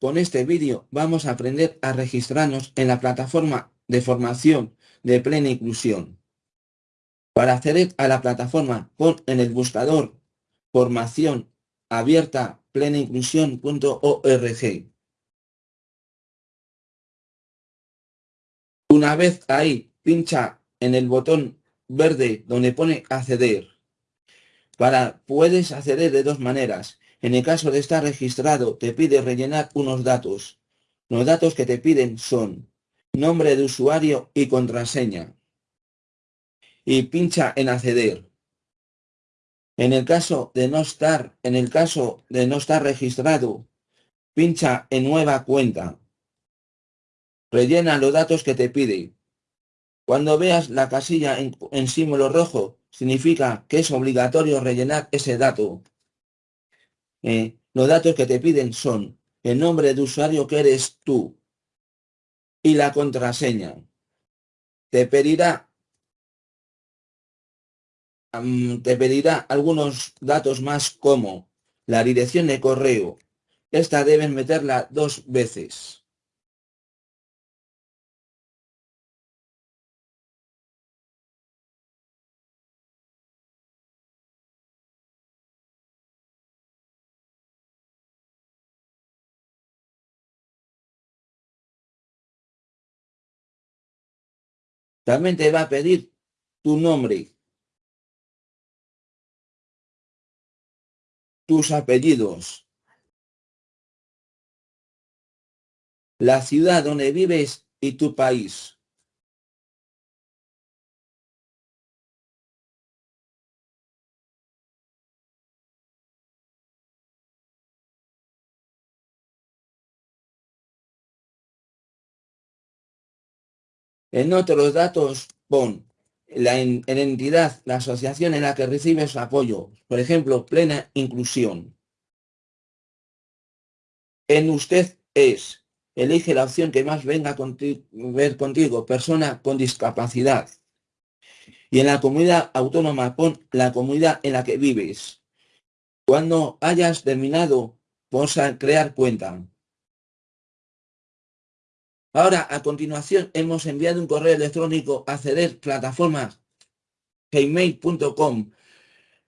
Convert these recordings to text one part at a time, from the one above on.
con este vídeo vamos a aprender a registrarnos en la plataforma de formación de plena inclusión. Para acceder a la plataforma, pon en el buscador formación abierta plenainclusión.org. Una vez ahí, pincha en el botón verde donde pone acceder. Para, puedes acceder de dos maneras. En el caso de estar registrado, te pide rellenar unos datos. Los datos que te piden son nombre de usuario y contraseña. Y pincha en acceder. En el caso de no estar, en el caso de no estar registrado, pincha en nueva cuenta. Rellena los datos que te pide. Cuando veas la casilla en, símbolo rojo, significa que es obligatorio rellenar ese dato. Eh, los datos que te piden son el nombre de usuario que eres tú y la contraseña. Te pedirá, te pedirá algunos datos más como la dirección de correo. Esta debes meterla dos veces. También te va a pedir tu nombre, tus apellidos, la ciudad donde vives y tu país. En otros datos pon la entidad, la asociación en la que recibes apoyo, por ejemplo, plena inclusión. En usted es, elige la opción que más venga a ver contigo, persona con discapacidad. Y en la comunidad autónoma pon la comunidad en la que vives. Cuando hayas terminado, pon a crear cuenta. Ahora, a continuación, hemos enviado un correo electrónico a ceder plataforma gmail.com.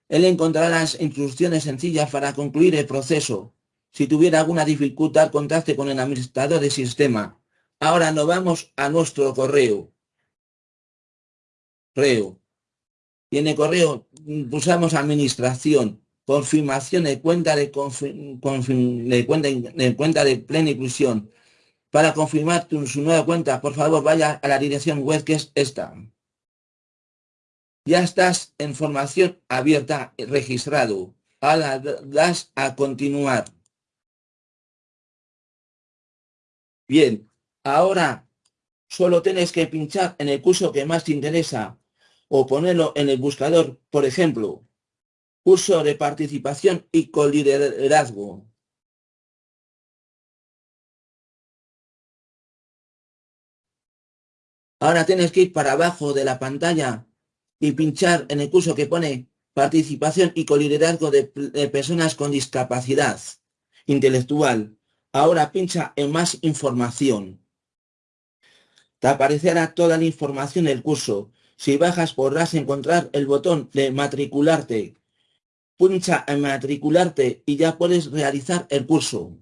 Él encontrará las instrucciones sencillas para concluir el proceso. Si tuviera alguna dificultad, contacte con el administrador de sistema. Ahora nos vamos a nuestro correo. Correo. Y en el correo pulsamos administración, confirmación de cuenta de, de cuenta de plena inclusión para confirmar su nueva cuenta, por favor, vaya a la dirección web que es esta. Ya estás en formación abierta, registrado. Ahora das a continuar. Bien, ahora solo tienes que pinchar en el curso que más te interesa o ponerlo en el buscador, por ejemplo, curso de participación y coliderazgo. Ahora tienes que ir para abajo de la pantalla y pinchar en el curso que pone participación y coliderazgo de, personas con discapacidad intelectual. Ahora pincha en más información. Te aparecerá toda la información del curso. Si bajas podrás encontrar el botón de matricularte. Pincha en matricularte y ya puedes realizar el curso.